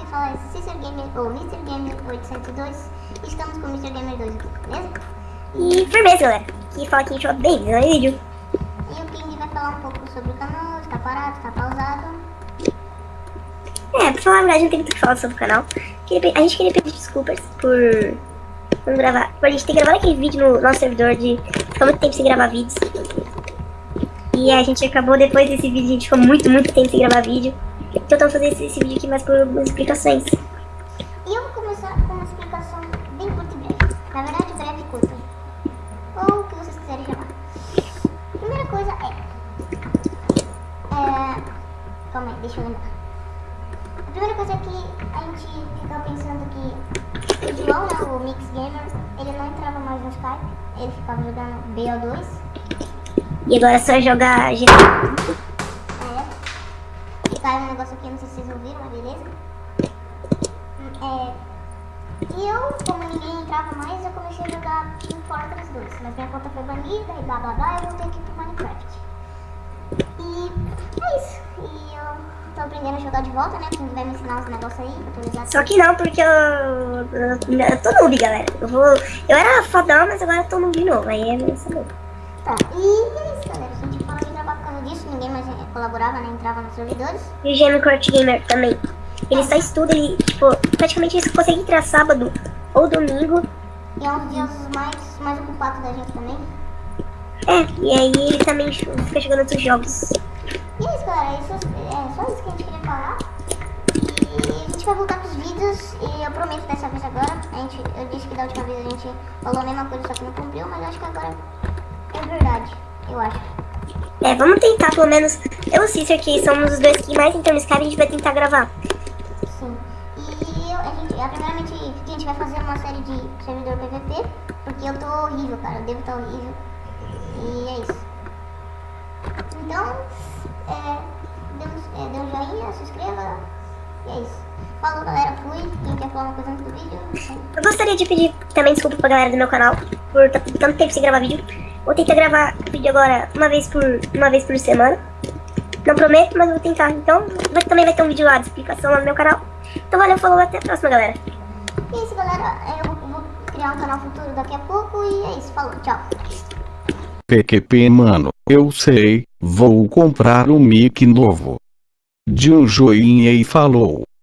que fala Cícero Gamer ou Mr. Gamer 802 e estamos com o Mr. Gamer 2 aqui, beleza? E firmeza, galera. Que fala que a gente vai bem no vídeo. E o King vai falar um pouco sobre o canal, está parado, está pausado. É, pra falar a verdade, não tem muito o que falar sobre o canal. A gente queria pedir desculpas por não gravar. Por a gente ter gravado aquele vídeo no nosso servidor de ficar muito tempo sem gravar vídeos. E a gente acabou, depois desse vídeo, a gente ficou muito, muito tempo sem gravar vídeo. Então eu tô fazendo esse, esse vídeo aqui mais por explicações. E eu vou começar com uma explicação bem curta e breve. Na verdade, breve e curta. Ou o que vocês quiserem chamar. Primeira coisa é... é... Calma aí, deixa eu lembrar. A primeira coisa é que a gente fica pensando que o João, né, o Mix Gamer, ele não entrava mais no Skype. Ele ficava jogando BO2. E agora é só jogar GTA. Negócio aqui, não sei se vocês ouviram, mas beleza. É. E eu, como ninguém entrava mais, eu comecei a jogar Team Fortress 2. Mas minha conta foi banida e blá blá blá, eu voltei aqui pro Minecraft. E é isso. E eu tô aprendendo a jogar de volta, né? Quem vai me ensinar uns negócios aí, atualizar Só que não, porque eu, eu, eu tô noob, galera. Eu, vou, eu era fodão, mas agora eu tô noob de novo. Aí é meio saber. Tá, e é isso, galera. Ninguém mais eh, colaborava, né? Entrava nos servidores. E o Gêmeo Court Gamer também. Ele só estuda, ele, tipo, praticamente ele consegue entrar sábado ou domingo. E é um dos dias mais, mais ocupados da gente também. É, e aí ele também fica jogando outros jogos. E é isso, galera. Isso, é só isso que a gente queria falar. E a gente vai voltar pros vídeos. E eu prometo dessa vez agora. A gente, eu disse que da última vez a gente falou a mesma coisa, só que não cumpriu. Mas eu acho que agora é verdade. Eu acho. É, vamos tentar pelo menos. Eu e o Cícero, que somos os dois que mais entram no Skype, a gente vai tentar gravar. Sim. E eu, a gente, a, primeiramente, a gente vai fazer uma série de servidor PVP. Porque eu tô horrível, cara. Eu devo estar horrível. E é isso. Então, é, dê, um, é, dê um joinha, se inscreva. E é isso. Falou, galera. Fui. Quem quer falar uma coisa antes do vídeo? Eu gostaria de pedir também desculpa pra galera do meu canal por t- tanto tempo sem gravar vídeo. Vou tentar gravar vídeo agora uma vez por, uma vez por semana. Não prometo, mas vou tentar. Então, vai, também vai ter um vídeo lá de explicação lá no meu canal. Então, valeu, falou, até a próxima, galera. E é isso, galera. Eu vou, vou criar um canal futuro daqui a pouco. E é isso. Falou. Tchau. PQP mano, eu sei, vou comprar um mic novo. De um joinha e falou.